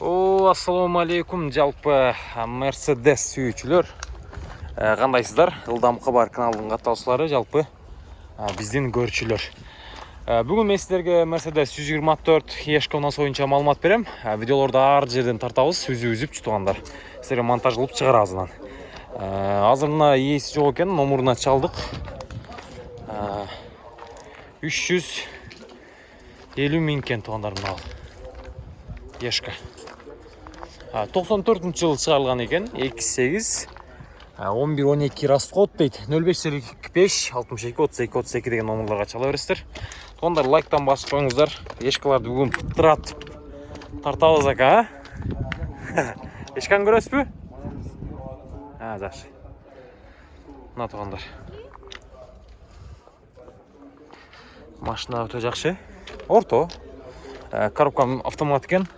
ассалому алейкум жалпы мерседес сүйүүчүлөр. Кандайсыздар? Ылдамкы бар каналдын каттаочулары жалпы биздин көрүүчүлөр. Бүгүн мен сиздерге мерседес жүз жыйырма төрт ешка унаасы боюнча маалымат берем. Видеолорду ар жерден тартабыз үзүп үзүп туугандар сиздерге монтаж кылып чыгарабыз анан азыр мына ээси жок экен номуруна чалдык. Үч жүз элүү миң экен туугандар мына ешка токсон төртүнчү жылы чыгарылган экен. Эки сегиз он бир он эки расход дейт. нөл беш сык беш алтымыш эки отуз эки отуз эки деген номерлорго чала бересиздер. Туугандар лайктан басып коюңуздар. Ешкаларды бүгүн пытыратып тартабыз ака ешканы көрөсүзбү? Жакшы мына туугандар машина өтө жакшы. Орто. Коробка автомат экен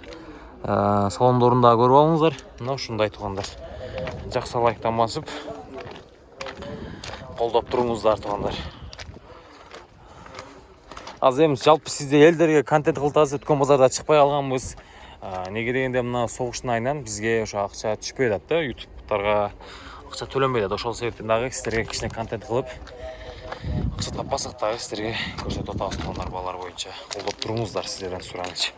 салондорун дагы көрүп алыңыздар. Мына ушундай туугандар жакшы лайктан басып колдоп туруңуздар туугандар. Азыр эми жалпы сизде элдерге контент кылтабыз өткөн базарда чыкпай калганбыз. Эмнеге дегенде мына согуштун айынан бизге ошо акча түшпөй атат да ютубтарга акча төлөнбөй атат ошол себептен дагы сиздерге кичине контент кылып акча таппасак дагы сиздерге көрсөтүп атабыз туугандар баалар боюнча. Колдоп туруңуздар сиздерден суранычы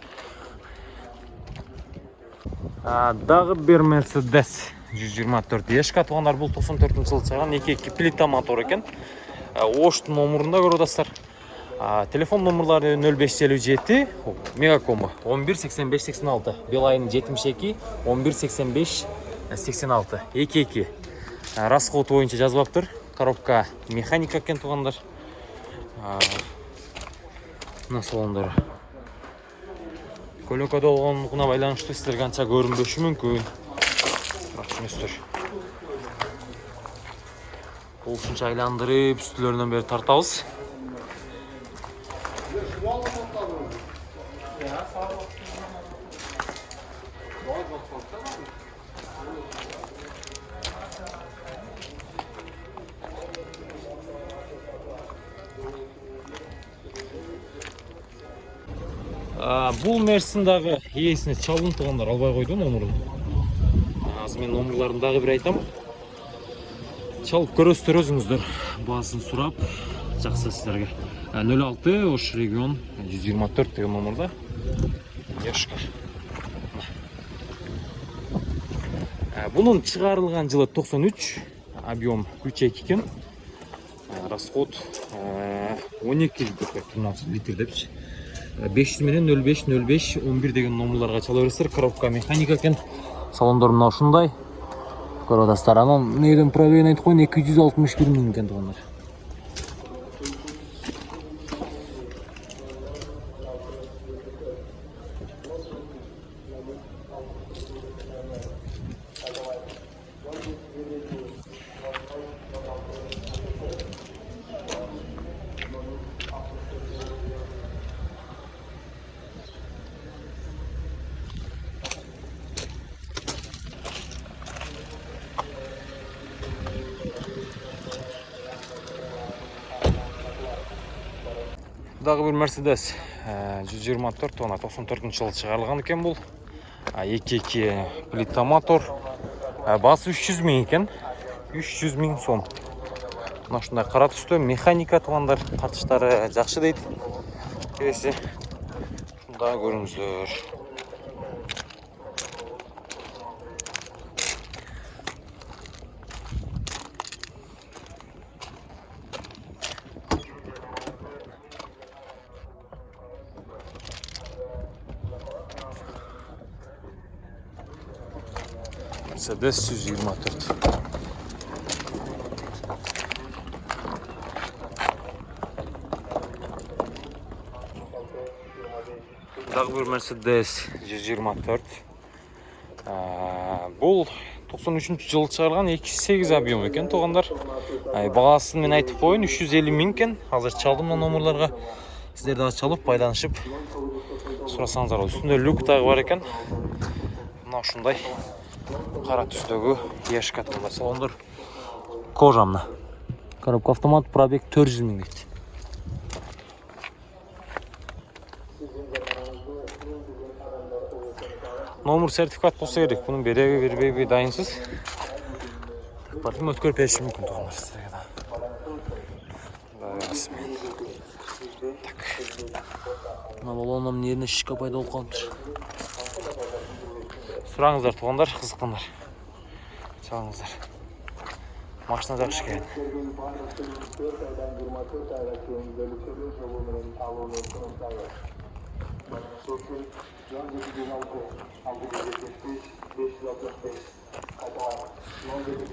дагы бир мерседес жүз жыйырма төрт ешка туугандар бул токсон төртүнчү жылы чыгарган эки эки плита мотор экен. Оштун номурунда көрүп атасыздар телефон номурлары нөл беш жүз элүү жети мегакому он бир сексен беш сексен алты билайн жетимиш эки он бир сексен беш сексен алты эки эки. Расходу боюнча жазбаптыр коробка механика экен туугандар. Мына салондору көлөкөдө болгондугуна байланыштуу сиздерге анча көрүнбөшү мүмкүн? Бирок түшүнөсүздөр ушунча айландырып үстүлөрүнөн бери тартабыз бул мерсин дагы ээсине чалдым туугандар албай койду номурун азыр мен номурларын дагы бир айтам. Чалып көрөсүздөр өзүңүздөр баасын сурап жакшы сиздерге. Нөл алты ош регион жүз жыйырма төрт деген номурда ешка бунун чыгарылган жылы токсон үч объем үч эки экен. Расход он эки литр депчи беш жүз менен нөл беш нөл беш он бир деген номерларга чала бересиздер коробка механика экен. Салондор мына ушундай. Көрүп атасыздар анан эмнеден пробегин айтып коеюн эки жүз алтымыш бир миң экен туугандар дагы бир мерседес жүз жыйырма төрт тонна токсон төртүнчү жылы чыгарылган экен бул. Эки эки плита мотор баасы үч жүз миң экен. үч жүз миң сом. Мына ушундай кара түстө механика туугандар тартыштары жакшы дейт. Ушуну дагы көрүңүздөр мерседес жүз жыйырма төрт. Дагы бир мерседес жүз жыйырма төрт бул токсон үчүнчү жылы чыгарылган эки сегиз объем экен туугандар. Баасын мен айтып коеюн үч жүз элүү миң экен. Азыр чалдым мына номерлорго сиздер дагы чалып байланышып сурасаңыздар. Болот үстүндө люк дагы бар экен. Мына ушундай кара түстөгү ешка мына салондор. Кожа мына коробка автомат пробег төрт жүз миң дейт номер сертификат болсо керек. Муну береби бербейби дайынсыз. Балким өткөрүп бериши мүмкүн туугандар да. Так. Мына балонумдун жерине шишка пайда болуп калыптыр сураңыздар туугандар кызыккандар. Чалыңыздар. Машина жакшы экен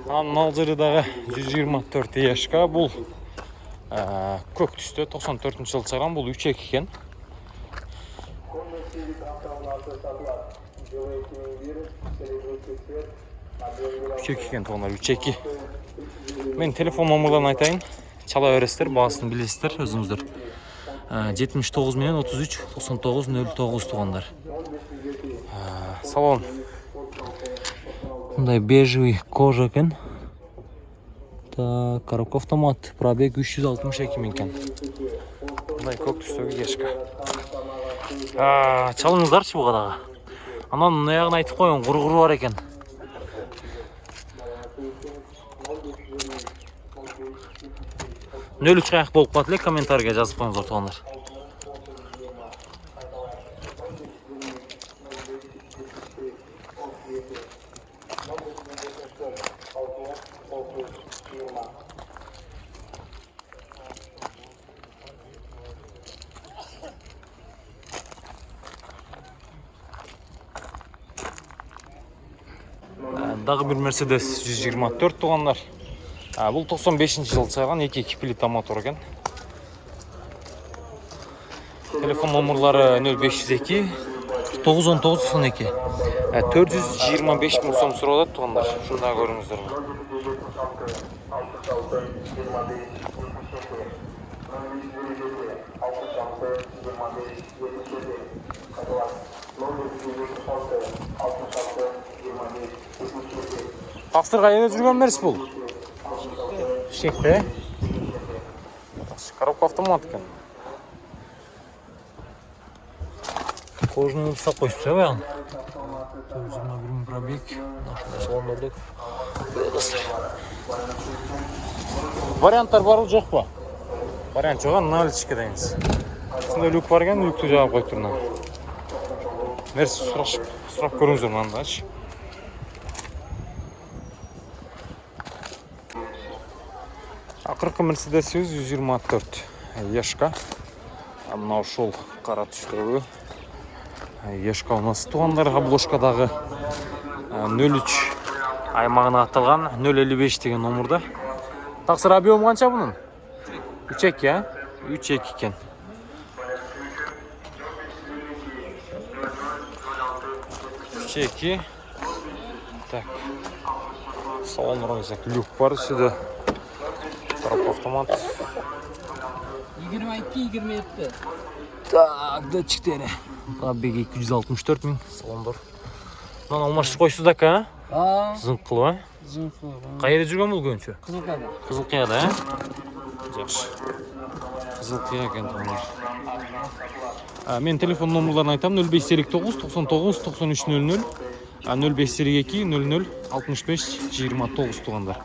анан мына жерде дагы жүз жыйырма төрт ешка бул көк түстө токсон төртүнчү жылы чыгарган бул үч эки экен үч эки экен туугандар үч эки. Менин телефон номерларын айтайын. Чала бересиздер баасын билесиздер өзүңүздөр. Жетимиш тогуз менен отуз үч токсон тогуз нөл тогуз туугандар. Салон мындай бежевый кожа экен. Так коробка автомат пробег үч жүз алтымыш эки миң экен. Мындай көк түстөгү ешка чалыңыздарчы буга дагы анан аягын айтып коеюн кургуру бар экен. Нөл үч каяк болуп калат эле комментарийге жазып коюңуздар туугандар дагы бир мерседес жүз жыйырма төрт туугандар. Бул токсон бешинчи жылы чыгарган эки эки плита мотор экен. Телефон номерлары нөл беш жүз эки тогуз он тогуз токсон эки төрт жүз жыйырма беш миң сом сурап атат туугандар. Ушуну көрүңүздөр кайда жүргөн мерс бул. Шекте коробка автомат экен. Кожаный салып коюпсуз э баягы? Төрт жүз жыйырма бир миң пробег. Ушундай салондорду варианттар барбы жокпу вариант жок а? Наличке дейбиз ушундай люк бар экен люкту жаап коюптур мына. Нерсе сурашып сурап көрүңүздөр мынандачы акыркы мерседесибиз жүз жыйырма төрт. Ешка. Мына ушул кара түстөгү ешка у нас туугандар обложкадагы нөл үч аймагына аталган нөл элүү беш деген номурда. Таксыр объему канча мунун үч эки үч эки экен. Үч эки. Так. Салондорун люк бар үстүдө коробка автомат. Yigirma ikki yigirma yetti так датчиктери пробег эки жүз алтымыш төрт миң. Салондор. Мынаны алмаштырып коюпсуз да ака а? Зыңк кылып э каерде жүргөн бул көбүнчө кызылкада кызыл кыяда э жакшы. Кызыл кыя экен туугандар менин телефон номерларын айтам. нөл беш элүү тогуз токсон тогуз токсон үч нөл нөл. Нөл беш элүү эки нөл нөл алтымыш беш жыйырма тогуз туугандар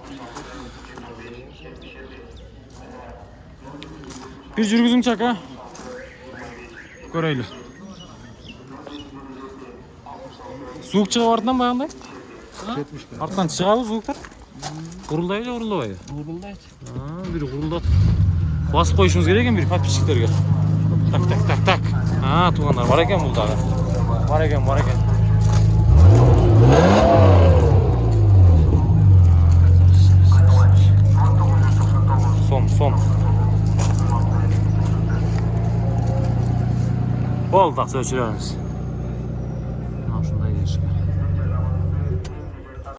бир жүргүзүңчү ака. Көрөйлү. Звук чыгып артынан баягындай? Арттан чыгабы звуктар урулдайбы же урулдабайбы урулдайт бир урулдатып басып коюшубуз керек экен бир подписчиктерге так так так так. Туугандар бар экен бул дагы. Бар экен бар экен. Сом сом болду мына ушундай ешка